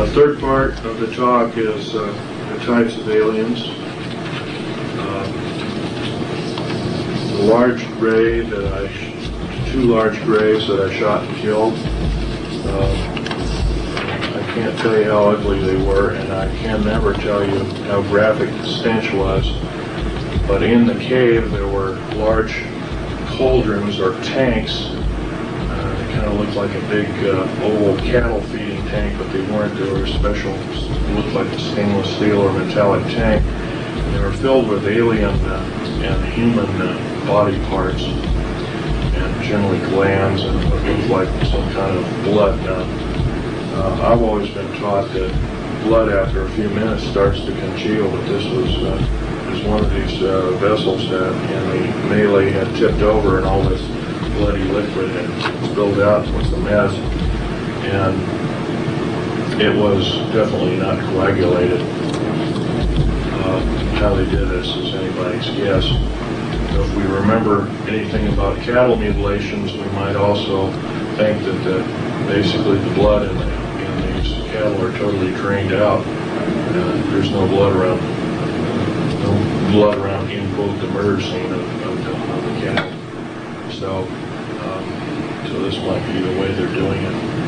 Uh, third part of the talk is uh, the types of aliens. Uh, the large gray that I, two large grays that I shot and killed. Uh, I can't tell you how ugly they were, and I can never tell you how graphic the stench was. But in the cave, there were large cauldrons or tanks. Uh, kind of looked like a big uh, oval cattle feeding tank, but they weren't. They were special, looked like a stainless steel or metallic tank. And they were filled with alien uh, and human uh, body parts, and generally glands and what looked like some kind of blood. Now, uh, I've always been taught that blood after a few minutes starts to congeal, but this was uh, was one of these uh, vessels that in the melee had tipped over and all this bloody liquid had spilled out and was a mess. And it was definitely not coagulated. Uh, how they did this is anybody's guess. If we remember anything about cattle mutilations, we might also think that the, basically the blood in, the, in these cattle are totally drained out. Uh, there's no blood around, no blood around, in quote, the murder scene of, of, the, of the cattle. So, so this might be the way they're doing it.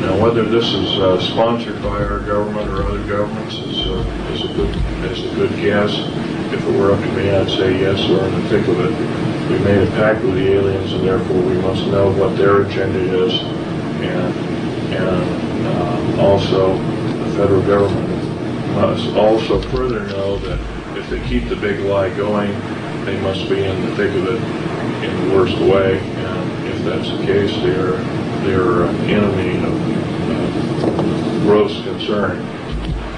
Now, whether this is uh, sponsored by our government or other governments is, uh, is a good is a good guess. If it were up to me, I'd say yes. We're in the thick of it. We made a pact with the aliens, and therefore we must know what their agenda is, and and uh, also the federal government must also further know that if they keep the big lie going, they must be in the thick of it in the worst way. And if that's the case, they're they're an enemy of uh, gross concern.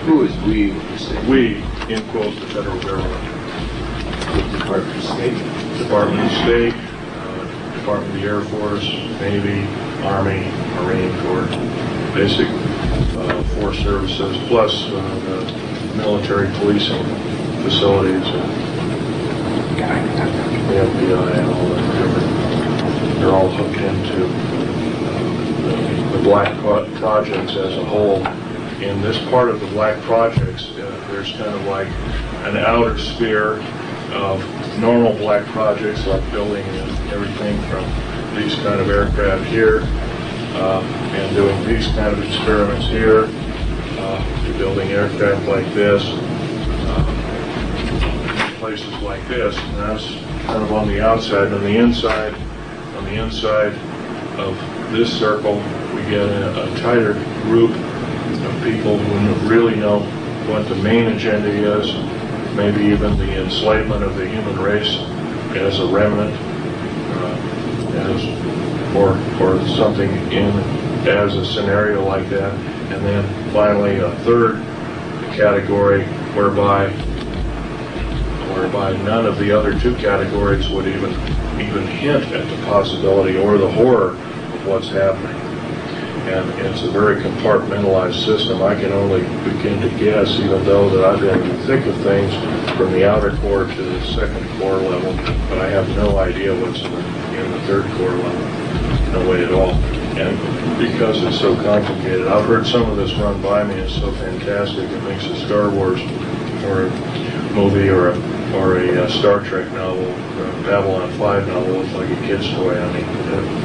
Who is we, would you say? We, in quotes, the federal government, The Department of State? Department of State, uh, Department of the Air Force, Navy, Army, Marine Corps, basic uh, force services, plus uh, the military policing facilities, and the FBI and all that different. They're all hooked into uh, the black pro- projects as a whole. In this part of the black projects, uh, there's kind of like an outer sphere of normal black projects like building and everything from these kind of aircraft here uh, and doing these kind of experiments here, uh, building aircraft like this, uh, places like this. And that's kind of on the outside. On the inside, the inside of this circle, we get a, a tighter group of people who really know what the main agenda is, maybe even the enslavement of the human race as a remnant, uh, as, or, or something in, as a scenario like that. And then finally, a third category whereby, whereby none of the other two categories would even, even hint at the possibility or the horror of what's happening and it's a very compartmentalized system. I can only begin to guess, even though that I've been in the thick of things from the outer core to the second core level, but I have no idea what's in the, third core level, no way at all. And because it's so complicated, I've heard some of this run by me. It's so fantastic. It makes a Star Wars or movie or a or a uh, Star Trek novel, uh, Babylon 5 novel look like a kid's toy. I mean,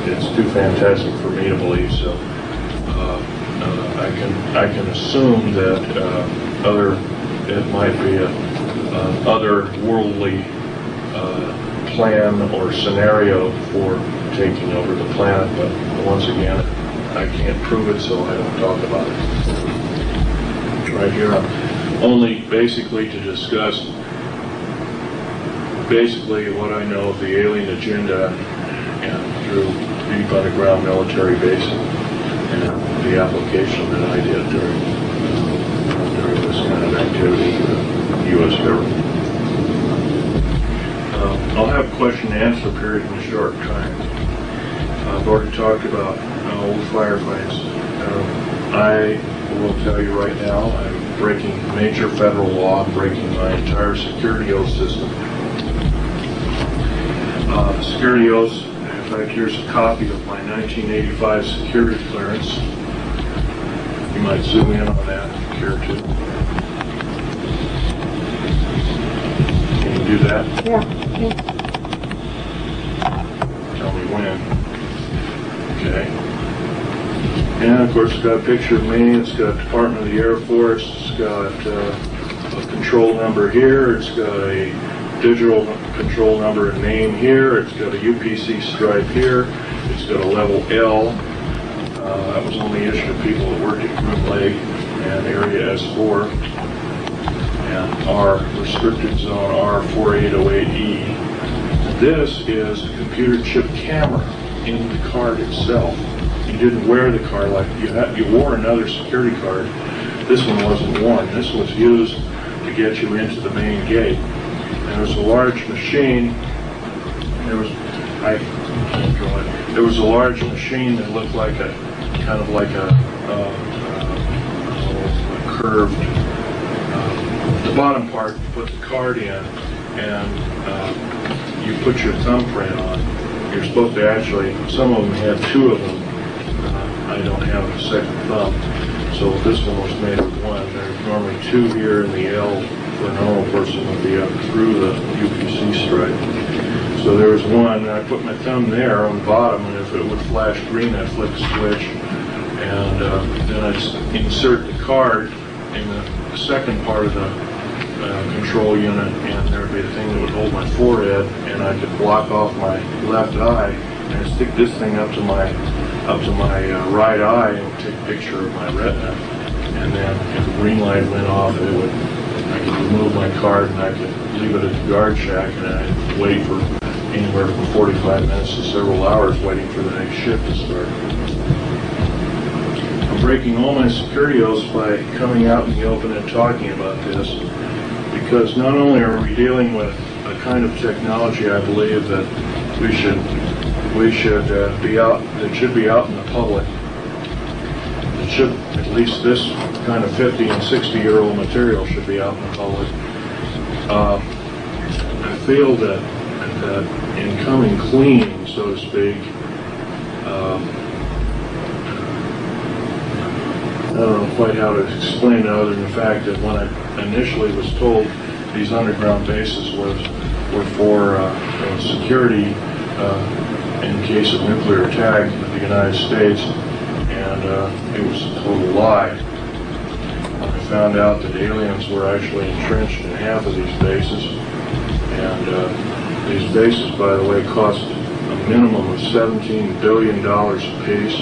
it's too fantastic for me to believe. So uh, uh, I can I can assume that uh, other it might be a, a other worldly uh, plan or scenario for taking over the planet. But once again, I can't prove it, so I don't talk about it. Right here, only basically to discuss basically what I know of the alien agenda and through deep underground military base and the application that I did during during this kind of activity the U.S. government. Uh, I'll have question and answer period in a short time. I've already talked about uh, old firefights. Uh, I will tell you right now, I'm breaking major federal law, breaking my entire security oath system. Uh, security oaths, in fact, here's a copy of my 1985 security clearance. You You might zoom in on that if you care to. Can you do that? Yeah. Tell me when. Okay. And of course, it's got a picture of me, it's got Department of the Air Force, it's got uh, a control number here, it's got a digital control number and name here, it's got a UPC stripe here, it's got a level L. Uh, That was only issued to people that worked at Groom Lake and Area S4. And R, restricted zone R4808E. This is a computer chip camera in the card itself. You didn't wear the card like you had, you wore another security card. This one wasn't worn. This was used to get you into the main gate. And there was a large machine. There was, I it. There was a large machine that looked like a, kind of like a, uh, uh, a curved uh, the bottom part, you put the card in, and uh, you put your thumbprint on. You're supposed to actually, some of them had two of them. I don't have a second thumb, so this one was made of one. There's normally two here, in the L for a normal person would be up through the UPC stripe. So there was one, and I put my thumb there on the bottom, and if it would flash green, I'd flick a switch, and uh, then I'd insert the card in the second part of the uh, control unit, and there'd be a thing that would hold my forehead, and I could block off my left eye, and stick this thing up to my, up to my uh, right eye and take a picture of my retina. And then if the green light went off, it would, I could remove my card and I could leave it at the guard shack, and I'd wait for anywhere from 45 minutes to several hours waiting for the next shift to start. I'm breaking all my security oaths by coming out in the open and talking about this, because not only are we dealing with a kind of technology I believe that we should, we should uh, be out, that should be out in the public. It should, at least this kind of 50 and 60 year old material should be out in the public. Uh, I feel that, that in coming clean, so to speak, um, I don't know quite how to explain it other than the fact that when I initially was told these underground bases was, were for uh, security uh, in case of nuclear attack of the United States, and uh, it was a total lie. I found out that aliens were actually entrenched in half of these bases, and uh, these bases, by the way, cost a minimum of $17 billion apiece.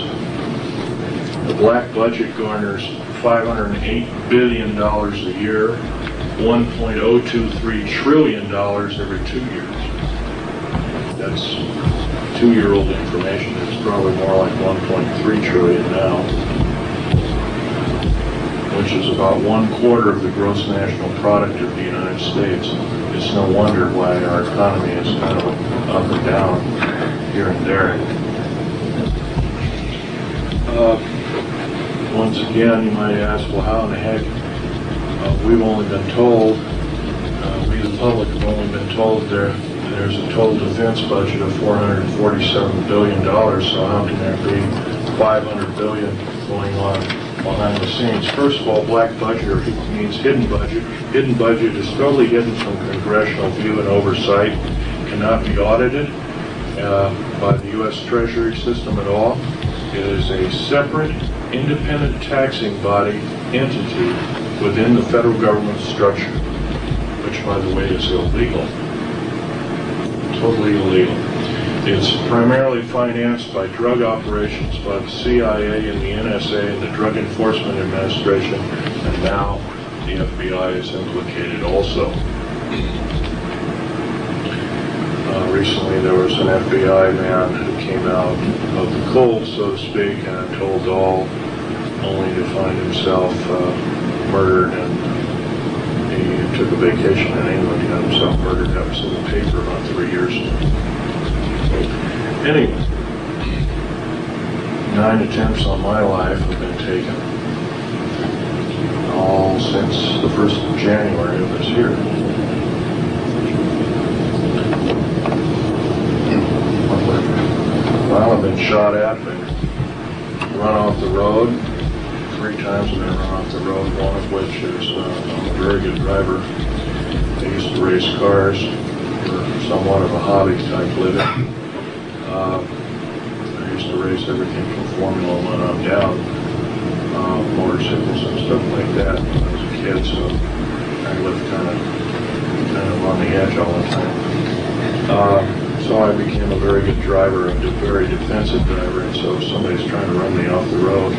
The black budget garners $508 billion a year, $1.023 trillion every two years. That's two-year-old information. It's probably more like 1.3 trillion now, which is about one quarter of the gross national product of the United States. It's no wonder why our economy is kind of up and down here and there. Uh, once again, you might ask, well, how in the heck? Uh, we've only been told, uh, we the public have only been told there, there's a total defense budget of $447 billion, so how can there be 500 billion going on behind the scenes? First of all, black budget means hidden budget. Hidden budget is totally hidden from congressional view and oversight, cannot be audited uh, by the U.S. Treasury system at all. It is a separate, independent taxing body entity within the federal government structure, which, by the way, is illegal. Totally illegal. It's primarily financed by drug operations by the CIA and the NSA and the Drug Enforcement Administration, and now the FBI is implicated also. Uh, recently, there was an FBI man who came out of the cold, so to speak, and told all, only to find himself uh, murdered, and took a vacation in England, got himself murdered. That was in the paper about three years. Anyway, nine attempts on my life have been taken, all since the first of January of this year. Well, I've been shot at, been run off the road, three times I've run off the road, one of which is uh, I'm a very good driver. I used to race cars for somewhat of a hobby type living. Uh, I used to race everything from Formula One on down, uh, motorcycles and stuff like that when I was a kid, so I lived kind of kind of on the edge all the time. Uh, so I became a very good driver, a very defensive driver, and so if somebody's trying to run me off the road,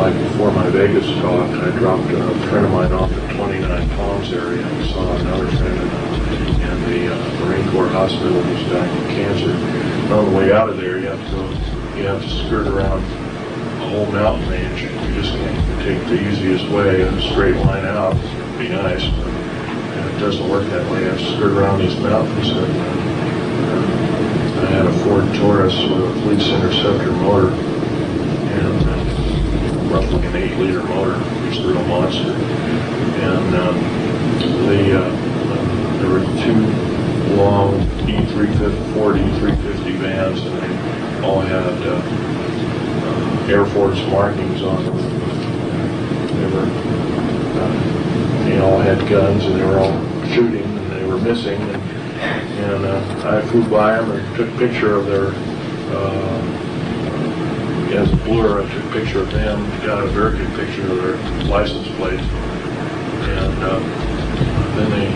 like before my Vegas talk, I dropped a friend of mine off at 29 Palms area and saw another friend in, in the uh, Marine Corps hospital who's dying of cancer. And on the way out of there, you have to go, you have to skirt around a whole mountain range. You just can't take the easiest way in a straight line out. It'd be nice, but and it doesn't work that way. I have to skirt around these mountains. And, uh, I had a Ford Taurus with a Fleece Interceptor motor and roughly an eight-liter motor. It's a real monster. And um, the uh, uh, there were two long E350 Ford E350 vans, and they all had uh, uh, Air Force markings on them. They were uh, they all had guns and they were all shooting and they were missing. And, and uh, I flew by them and took a picture of their, uh, as a blur, I took a picture of them, got a very good picture of their license plates. And uh, then they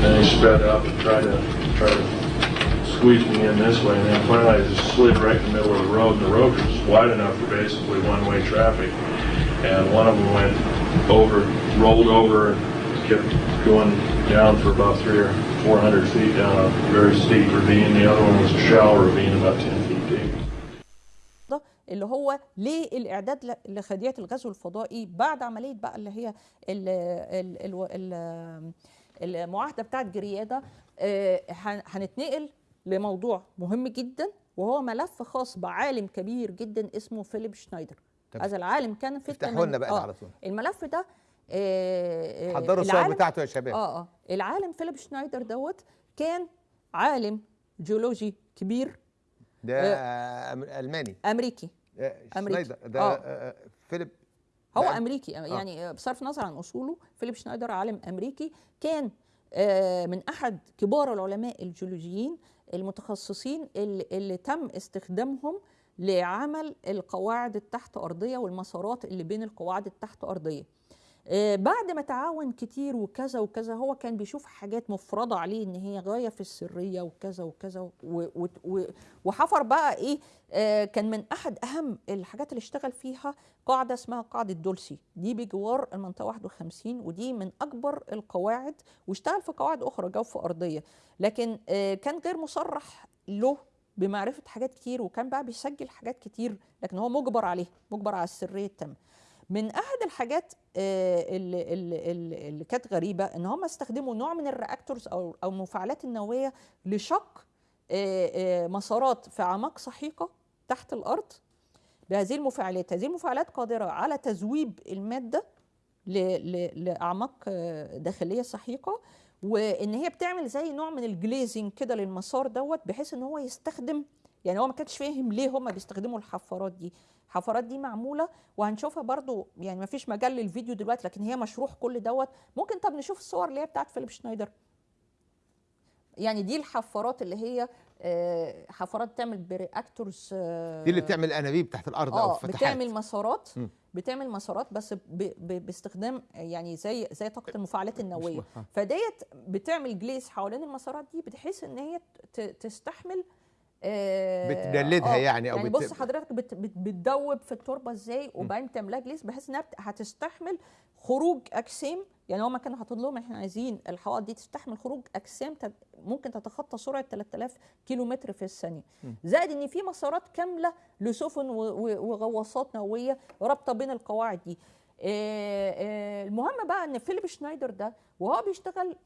then they sped up and tried to try to squeeze me in this way. And then finally I just slid right in the middle of the road. And the road was wide enough for basically one-way traffic. And one of them went over, rolled over, and kept going down for about three or four hundred feet down a very steep ravine. The other one was a shallow ravine about ten feet deep. ده اللي هو ليه الاعداد ل- لخديات الغزو الفضائي بعد عملية بقى اللي هي ال ال ال ال المعاهدة بتاعت جريادة آه، هن- هنتنقل لموضوع مهم جدا وهو ملف خاص بعالم كبير جدا اسمه فيليب شنايدر. هذا العالم كان في افتحوا لنا بقى آه، على طول. الملف ده آه، آه، حضروا الصور بتاعته يا شباب. آه آه. العالم فيليب شنايدر دوت كان عالم جيولوجي كبير ده آه، ألماني. أمريكي. شنايدر. ده آه. آه، فيليب هو ده- أمريكي يعني بصرف النظر عن أصوله فيليب شنايدر عالم أمريكي كان آه، من أحد كبار العلماء الجيولوجيين المتخصصين اللي, اللي تم استخدامهم لعمل القواعد التحت أرضية والمسارات اللي بين القواعد التحت أرضية. آه، بعد ما تعاون كتير وكذا وكذا هو كان بيشوف حاجات مفرضة عليه إن هي غاية في السرية وكذا وكذا وحفر بقى إيه آه، كان من أحد أهم الحاجات اللي اشتغل فيها قاعدة اسمها قاعدة دولسي. دي بجوار المنطقة 51 ودي من أكبر القواعد واشتغل في قواعد أخرى جوف أرضية. لكن آه، كان غير مصرح له بمعرفة حاجات كتير وكان بقى بيسجل حاجات كتير لكن هو مجبر عليه مجبر على السرية التامة. من أحد الحاجات آه، اللي, اللي, اللي كانت غريبة إن هم استخدموا نوع من الرياكتورز أو أو المفاعلات النووية لشق آه، آه، مسارات في أعماق سحيقة تحت الأرض بهذه المفاعلات. هذه المفاعلات قادرة على تذويب المادة لأعماق داخلية سحيقة وإن هي بتعمل زي نوع من الجليزنج كده للمسار دوت بحيث إن هو يستخدم يعني هو ما كانش فاهم ليه هم بيستخدموا الحفارات دي. الحفارات دي معمولة وهنشوفها برضو يعني ما فيش مجال للفيديو دلوقتي لكن هي مشروح كل دوت. ممكن طب نشوف الصور اللي هي بتاعت فيليب شنايدر. يعني دي الحفارات اللي هي آه، حفارات بتعمل ب reactors دي اللي بتعمل أنابيب تحت الأرض أو آه فتحات. بتعمل مسارات. بتعمل مسارات بس ب ب باستخدام يعني زي زي طاقة المفاعلات النووية. فديت بتعمل glaze حوالين المسارات دي بحيث إن هي تستحمل آه، بتجلدها آه، يعني أو يعني بص حضرتك بت بت بتدوب في التربة إزاي وبعدين تعملها glaze بحيث إنها هتستحمل خروج أجسام. يعني هما كانوا حاطين لهم إحنا عايزين الحوائط دي تستحمل خروج أجسام ممكن تتخطى سرعة 3000 كيلو متر في الثانية. زائد إن في مسارات كاملة لسفن وغواصات نووية رابطة بين القواعد دي. آه، آه، المهم بقى إن فيليب شنايدر ده وهو بيشتغل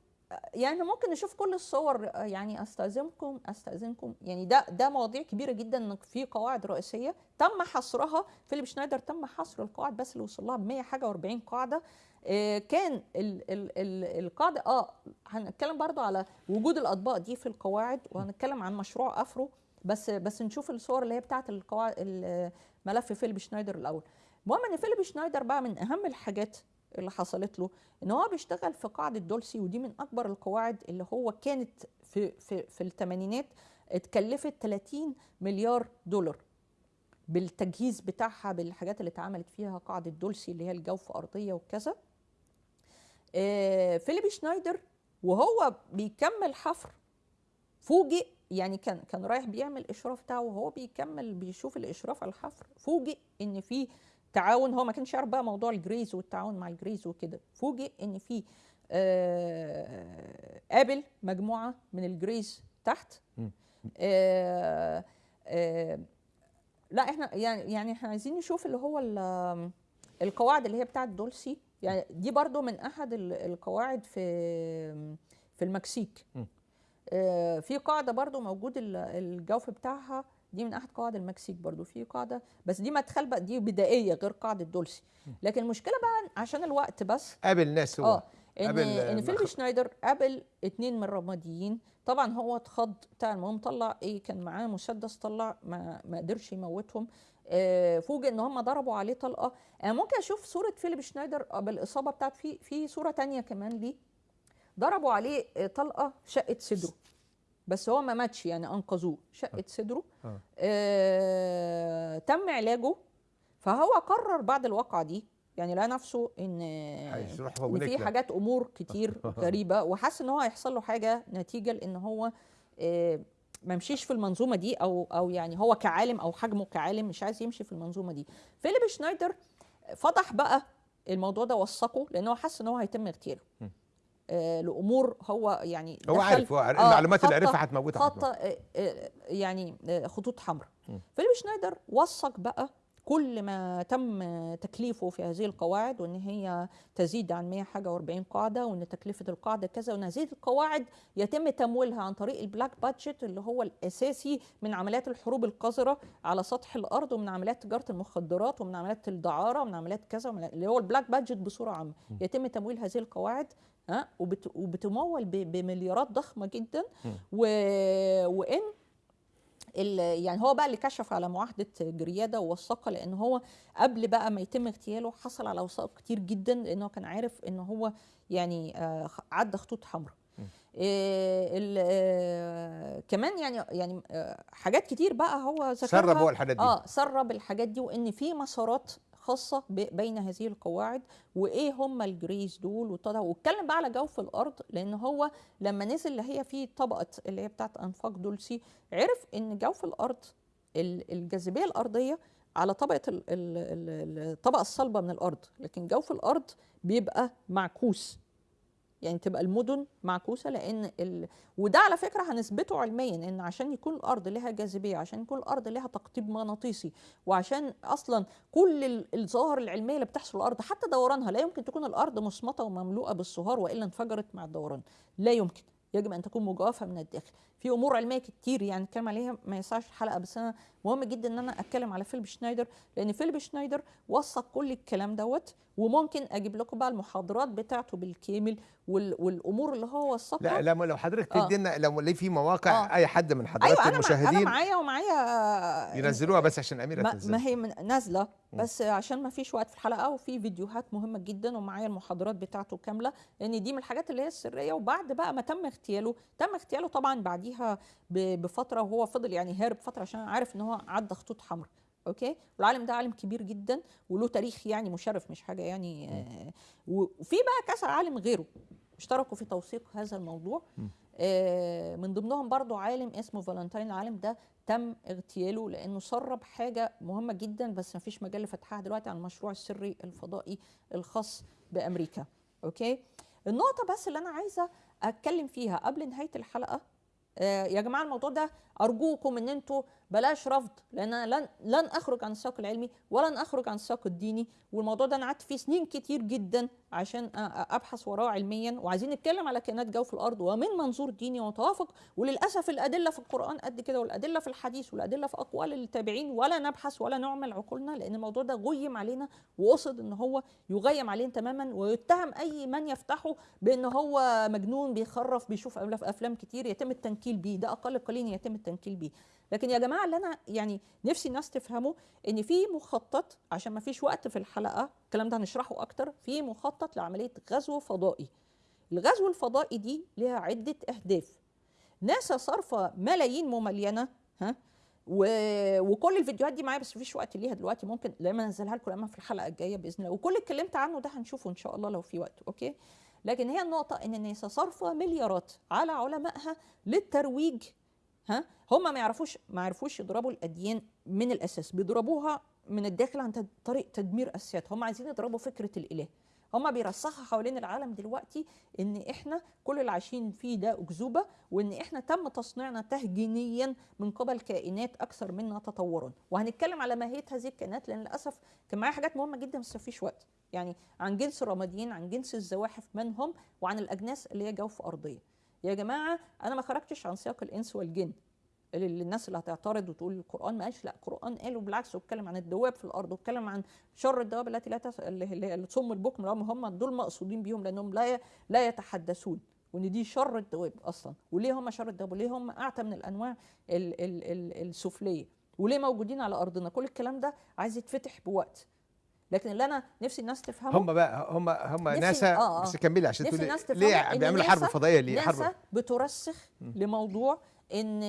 يعني ممكن نشوف كل الصور آه، يعني أستأذنكم أستأذنكم يعني ده ده مواضيع كبيرة جدا ان في قواعد رئيسية تم حصرها. فيليب شنايدر تم حصر القواعد بس اللي وصل لها ب 100 حاجة و40 قاعدة. آه، كان ال ال ال القاعدة آه هنتكلم برضو على وجود الأطباق دي في القواعد وهنتكلم عن مشروع أفرو بس بس نشوف الصور اللي هي بتاعت القواعد ال- ملف فيليب شنايدر الأول. المهم إن فيليب شنايدر بقى من أهم الحاجات اللي حصلت له إن هو بيشتغل في قاعدة دولسي ودي من أكبر القواعد اللي هو كانت في في في الثمانينات اتكلفت 30 مليار دولار بالتجهيز بتاعها بالحاجات اللي اتعملت فيها قاعدة دولسي اللي هي الجوف أرضية وكذا. آه، فيليب شنايدر وهو بيكمل حفر فوجئ يعني كان كان رايح بيعمل الاشراف بتاعه وهو بيكمل بيشوف الإشراف على الحفر فوجئ إن في تعاون هو ما كانش يعرف بقى موضوع ال Greys والتعاون مع ال Greys وكده. فوجئ إن في آه قابل مجموعة من ال Greys تحت. آه آه لا إحنا يعني يعني إحنا عايزين نشوف اللي هو ال- القواعد اللي هي بتاعت دولسي. يعني دي برضو من أحد ال- القواعد في في المكسيك. آه، في قاعدة برضو موجود ال- الجوف بتاعها دي من أحد قواعد المكسيك برضو في قاعدة بس دي مدخل بقى دي بدائية غير قاعدة دولسي. لكن المشكلة بقى عشان الوقت بس قابل ناس هو. آه إن إن آه، فيليب شنايدر قابل اتنين من الرماديين. طبعا هو اتخض بتاع المهم طلع إيه كان معاه مسدس طلع ما, ما قدرش يموتهم. آه فوجئ إن هم ضربوا عليه طلقة. أنا ممكن أشوف صورة فيليب شنايدر بالإصابة بتاعت في في صورة تانية كمان ليه. ضربوا عليه آه، طلقة شقت صدره. بس هو ما ماتش يعني أنقذوه شقت صدره. آه. آه تم علاجه. فهو قرر بعد الواقعة دي يعني لقى نفسه إن إن في. حاجات أمور كتير غريبة. وحس إن هو هيحصل له حاجة نتيجة لإن هو آه، ما مشيش في المنظومة دي أو أو يعني هو كعالم أو حجمه كعالم مش عايز يمشي في المنظومة دي. فيليب شنايدر فضح بقى الموضوع ده وثقه لأن هو حس إن هو هيتم اغتياله. آه لأمور هو يعني هو عارف هو عارف آه، المعلومات اللي عرفها هتموتها خطة آه، آه، يعني آه، خطوط حمراء. فيليب شنايدر وثق بقى كل ما تم تكليفه في هذه القواعد وإن هي تزيد عن 100 حاجة و40 قاعدة وإن تكلفة القاعدة كذا وإن هذه القواعد يتم تمويلها عن طريق ال black budget اللي هو الأساسي من عمليات الحروب القذرة على سطح الأرض ومن عمليات تجارة المخدرات ومن عمليات الدعارة ومن عمليات كذا اللي هو ال black budget بصورة عامة. يتم تمويل هذه القواعد ها وبت وبتمول بمليارات ضخمة جدا. و... وإن يعني هو بقى اللي كشف على معاهدة جريادة ووثقها لأن هو قبل بقى ما يتم اغتياله حصل على وثائق كتير جدا لأنه كان عارف إن هو يعني آه، عدى خطوط حمراء. إيه ال- كمان يعني يعني آه، حاجات كتير بقى هو ذكرها. سرب هو الحاجات دي. آه سرب الحاجات دي وإن في مسارات خاصة بين هذه القواعد وإيه هم الجريز دول واتكلم بقى على جوف الأرض لأن هو لما نزل اللي هي في طبقة اللي هي بتاعت أنفاق دولسي عرف إن جوف الأرض ال- الجاذبية الأرضية على طبقة ال- ال- ال- الطبقة الصلبة من الأرض لكن جوف الأرض بيبقى معكوس. يعني تبقى المدن معكوسة لأن ال... وده على فكرة هنثبته علميا إن عشان يكون الأرض لها جاذبية عشان يكون الأرض لها تقطيب مغناطيسي وعشان أصلا كل ال- الظواهر العلمية اللي بتحصل الأرض حتى دورانها لا يمكن تكون الأرض مصمتة ومملوءة بالصهار وإلا انفجرت مع الدوران. لا يمكن. يجب أن تكون مجوفة من الداخل. في امور علميه كتير يعني نتكلم عليها ما يسعش الحلقة بس. أنا مهم جدا إن أنا أتكلم على فيليب شنايدر لأن فيليب شنايدر وثق كل الكلام دوت وممكن أجيب لكم بقى المحاضرات بتاعته بالكامل وال... والأمور اللي هو وثقها. لا لما لو حضرتك آه. تدينا لو ليه في مواقع آه. أي حد من حضرات أنا مع... أنا المشاهدين معايا ومعايا ينزلوها بس عشان أميرة ما, تنزل ما هي نازلة. بس عشان ما فيش وقت في الحلقة وفي فيديوهات مهمة جدا ومعايا المحاضرات بتاعته كاملة لأن دي من الحاجات اللي هي السرية. وبعد بقى ما تم اغتياله تم اغتياله طبعا بعديها بفترة وهو فضل يعني هارب فترة عشان عارف إن هو عدى خطوط حمراء okay؟ والعالم ده عالم كبير جدا وله تاريخ يعني مشرف مش حاجة يعني آه وفي بقى كذا عالم غيره اشتركوا في توثيق هذا الموضوع. آه من ضمنهم برضو عالم اسمه فالنتين العالم ده تم اغتياله لأنه سرب حاجة مهمة جدا بس ما فيش مجال لفتحها دلوقتي عن المشروع السري الفضائي الخاص بأمريكا okay؟ النقطة بس اللي أنا عايزة أتكلم فيها قبل نهاية الحلقة يا جماعة الموضوع ده أرجوكم إن أنتوا بلاش رفض لأن أنا لن لن أخرج عن السياق العلمي ولن أخرج عن السياق الديني والموضوع ده أنا قعدت فيه سنين كتير جدا عشان أبحث وراه علميا وعايزين نتكلم على كائنات جوف الأرض ومن منظور ديني ومتوافق وللأسف الأدلة في القرآن قد كده والأدلة في الحديث والأدلة في أقوال التابعين ولا نبحث ولا نعمل عقولنا لأن الموضوع ده غيم علينا وقصد إن هو يغيم علينا تماما ويتهم أي من يفتحه بإن هو مجنون بيخرف بيشوف أفلام كتير يتم التنكيل بيه ده أقل قليل يتم التنكيل بيه. لكن يا جماعة اللي أنا يعني نفسي الناس تفهمه إن في مخطط عشان ما فيش وقت في الحلقة الكلام ده هنشرحه أكتر في مخطط لعملية غزو فضائي. الغزو الفضائي دي لها عدة أهداف. ناسا صارفه ملايين مملينه ها؟ و... وكل الفيديوهات دي معايا بس مفيش وقت ليها دلوقتي ممكن لما أنزلها لكم لما في الحلقة الجاية بإذن الله. وكل اللي اتكلمت عنه ده هنشوفه إن شاء الله لو في وقت okay؟ لكن هي النقطة إن ناسا صارفه مليارات على علمائها للترويج ها؟ هم ما يعرفوش ما يعرفوش يضربوا الأديان من الأساس. بيضربوها من الداخل عن طريق تدمير اسيادها هم عايزين يضربوا فكرة الإله. هم بيرسخوا حوالين العالم دلوقتي إن إحنا كل اللي عايشين فيه ده أكذوبة وإن إحنا تم تصنيعنا تهجينيا من قبل كائنات أكثر منا تطورا وهنتكلم على ماهيه هذه الكائنات لأن للأسف كان معايا حاجات مهمة جدا بس مفيش وقت. يعني عن جنس الرماديين عن جنس الزواحف من هم؟ وعن الأجناس اللي هي جوف أرضية. يا جماعة أنا ما خرجتش عن سياق الإنس والجن. اللي الناس اللي هتعترض وتقول القرآن ما قالش لا القرآن قال وبالعكس واتكلم عن الدواب في الأرض واتكلم عن شر الدواب التي لا تس... اللي تصم البكم هم دول مقصودين بيهم لأنهم لا ي... لا يتحدثون. وإن دي شر الدواب أصلا. وليه هم شر الدواب؟ وليه هم أعتى من الأنواع ال... ال... ال... السفلية؟ وليه موجودين على أرضنا؟ كل الكلام ده عايز يتفتح بوقت. لكن اللي أنا نفسي الناس تفهمه هم بقى هم هم ناسا آه، آه. بس كملي عشان تقولي ليه بيعملوا حرب فضائية ليه ناسا حرب بترسخ لموضوع إن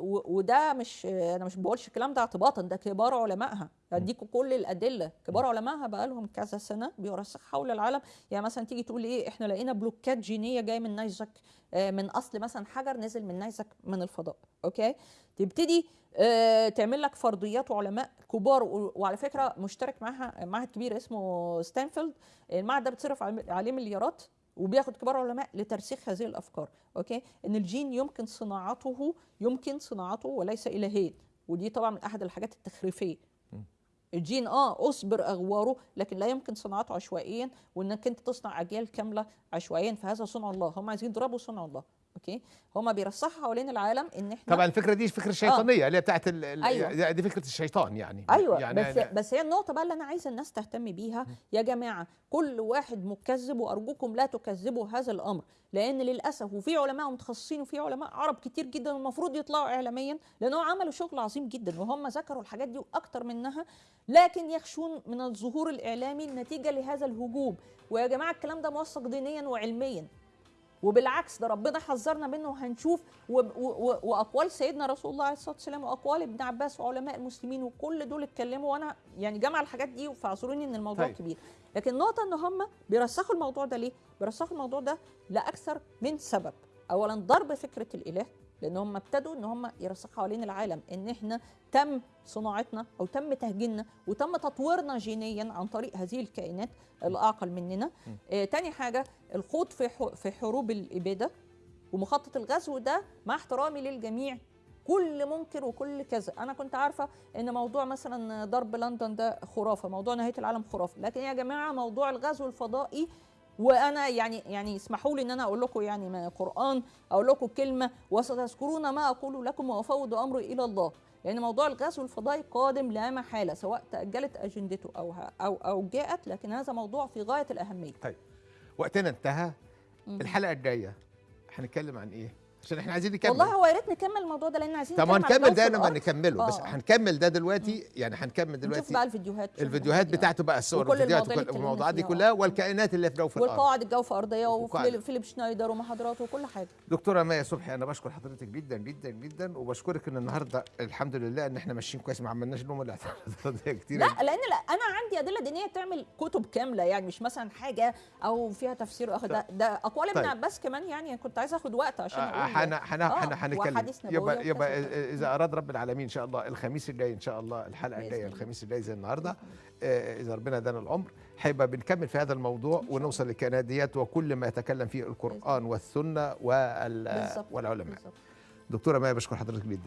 وده مش أنا مش بقولش الكلام ده اعتباطا ده كبار علمائها. اديكوا كل الأدلة. كبار علمائها بقى لهم كذا سنة بيرسخ حول العالم. يعني مثلا تيجي تقول إيه إحنا لقينا بلوكات جينية جاية من نيزك آه، من أصل مثلا حجر نزل من نيزك من الفضاء. okay؟ تبتدي آه، تعمل لك فرضيات وعلماء كبار وعلى فكرة مشترك معاها معهد كبير اسمه ستانفيلد. المعهد ده بتصرف عليه مليارات. وبياخد كبار علماء لترسيخ هذه الأفكار okay؟ إن الجين يمكن صناعته يمكن صناعته وليس الهين ودي طبعا من أحد الحاجات التخريفية. الجين آه أصبر أغواره لكن لا يمكن صناعته عشوائيا وإنك أنت تصنع أجيال كاملة عشوائيا فهذا صنع الله. هم عايزين يضربوا صنع الله. أوكي؟ هم بيرسخوا حوالين العالم إن إحنا طبعا الفكرة دي فكرة شيطانية اللي هي بتاعت ال- ال- أيوة. دي فكرة الشيطان يعني. أيوه. يعني بس بس هي النقطة بقى اللي أنا عايزة الناس تهتم بيها. يا جماعة كل واحد مكذب وأرجوكم لا تكذبوا هذا الأمر لأن للأسف وفي علماء متخصصين وفي علماء عرب كتير جدا المفروض يطلعوا اعلاميا لانهم عملوا شغل عظيم جدا وهم ذكروا الحاجات دي وأكتر منها لكن يخشون من الظهور الإعلامي نتيجه لهذا الهجوم. ويا جماعة الكلام ده موثق دينيا وعلميا. وبالعكس ده ربنا حذرنا منه وهنشوف و- و- و- وأقوال سيدنا رسول الله عليه الصلاة والسلام وأقوال ابن عباس وعلماء المسلمين وكل دول اتكلموا وأنا يعني جمع الحاجات دي فاعذروني إن الموضوع. طيب. كبير لكن النقطه إن هم بيرسخوا الموضوع ده ليه؟ بيرسخوا الموضوع ده لأكثر من سبب اولا ضرب فكرة الإله لأن هم ابتدوا ان هم يرسخوا حوالين العالم ان إحنا تم صناعتنا أو تم تهجيننا وتم تطويرنا جينيا عن طريق هذه الكائنات الاعقل مننا. آه تاني حاجة الخوض في في حروب الإبادة ومخطط الغزو ده مع احترامي للجميع كل منكر وكل كذا. أنا كنت عارفة إن موضوع مثلا ضرب لندن ده خرافة موضوع نهاية العالم خرافة. لكن يا جماعة موضوع الغزو الفضائي وأنا يعني يعني اسمحوا لي ان أنا أقول لكم يعني من القران أقول لكم كلمة وستذكرون ما أقول لكم وأفوض أمري إلى الله. لأن موضوع الغزو الفضائي قادم لا محالة سواء تأجلت أجندته أو أو أو جاءت لكن هذا موضوع في غاية الأهمية. طيب وقتنا انتهى. الحلقة الجاية هنتكلم عن إيه؟ عشان إحنا عايزين نكمل والله هو يا ريت نكمل الموضوع ده لأن عايزين طب هنكمل ده لما. نكمله بس آه. هنكمل ده دلوقتي يعني هنكمل نشوف دلوقتي بقى الفيديوهات الفيديوهات. بتاعته بقى الصور والفيديوهات المواضيع اللي وكل اتكلمنا الموضوعات دي. كلها والكائنات اللي في جو في الأرض والقواعد الجوف أرضية وكل- وفيليب شنايدر ومحاضراته وكل حاجة دكتورة مايا صبحي أنا بشكر حضرتك جدا جدا جدا وبشكرك إن النهارده الحمد لله إن إحنا ماشيين كويس ما عملناش نوم الاعتراضات كتير لا لأن لا أنا عندي أدلة دينية تعمل كتب كاملة يعني مش مثلا حاجة أو فيها تفسير اخر ده ده أقوال ابن طيب. عباس كمان يعني كنت عايزة أخد وقت عشان حنا حنا آه، حنا هنتكلم يبقى يبقى. إذا أراد رب العالمين إن شاء الله الخميس الجاي إن شاء الله الحلقة الجاية. الخميس الجاي زي النهارده. آه، إذا ربنا أدانا العمر هيبقى بنكمل في هذا الموضوع ونوصل للكائنات ديت وكل ما يتكلم فيه القرآن والسنة والعلماء. دكتورة مايا بشكر حضرتك جدا.